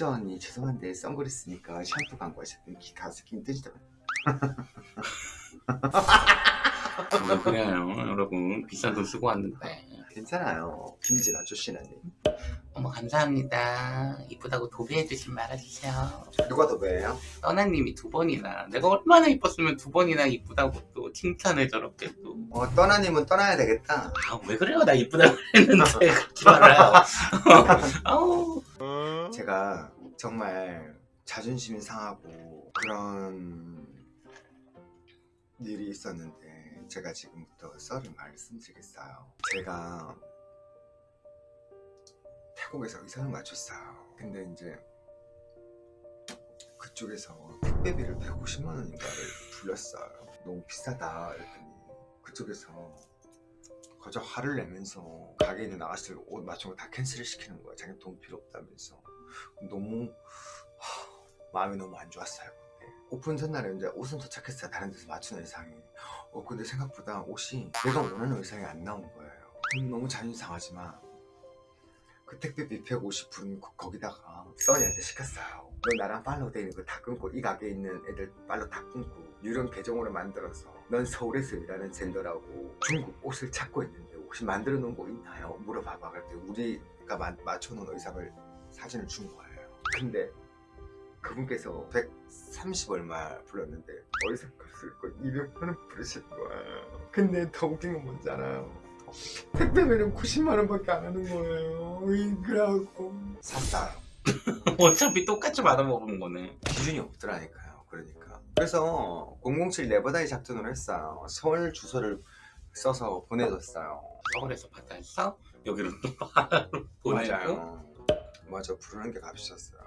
수정 언니 죄송한데 선글라스니까 샴푸 광고하셨더니 기 가서 힘드시더라고요. 왜 그래요 여러분. 비싼 돈 쓰고 왔는데. 괜찮아요. 김진 아저씨는 어머 감사합니다. 이쁘다고 도배해주신 말아주세요. 누가 더 왜요? 떠나님이 두 번이나. 내가 얼마나 이뻤으면 두 번이나 이쁘다고 또 칭찬을 저렇게 어 떠나님은 떠나야 되겠다. 또아왜 그래요? 나 이쁘다고 했는데. 그렇지 말아요. 아우 제가 정말 자존심이 상하고 그런 일이 있었는데 제가 지금부터 썰을 말씀드리겠어요. 제가 태국에서 의상을 맞췄어요. 근데 이제 그쪽에서 택배비를 150만 원인가를 불렸어요. 너무 비싸다. 이랬더니 그쪽에서 거저 화를 내면서 가게에 있는 아가씨들 옷 맞춘 거 다 cancel을 시키는 거야. 자기 돈 필요 없다면서. 너무 하, 마음이 너무 안 좋았어요 오픈 전날에 이제 옷은 도착했어요. 다른 데서 맞춘 의상이. 어 근데 생각보다 옷이 내가 원하는 의상이 안 나온 거예요. 음, 너무 자존심 상하지만 그 택배비 150분 거기다가 써니한테 시켰어요 너 나랑 follow 돼 있는 거 다 끊고 이 가게에 있는 애들 follow 다 끊고 유령 계정으로 만들어서 넌 서울에서 일하는 젠더라고 중국 옷을 찾고 있는데 혹시 만들어 놓은 거 있나요? 물어봐봐 그랬더니 우리가 마, 맞춰놓은 의상을 사진을 준 거예요 근데 그분께서 130 얼마 불렀는데 의상 값을 거 200만 원 부르신 거예요 근데 더 웃긴 건 뭔지 알아요? 택배비는 90만원 밖에 안 하는 거예요. 그래갖고. 샀어요 어차피 똑같이 받아먹은 거네. 기준이 없더라니까요. 그러니까. 그래서 007 네버다이 작전을 했어요. 서울 주소를 써서 보내줬어요. 서울에서 받아서 여기로 또 보내고. 맞아요 맞아 부르는 게 값이었어요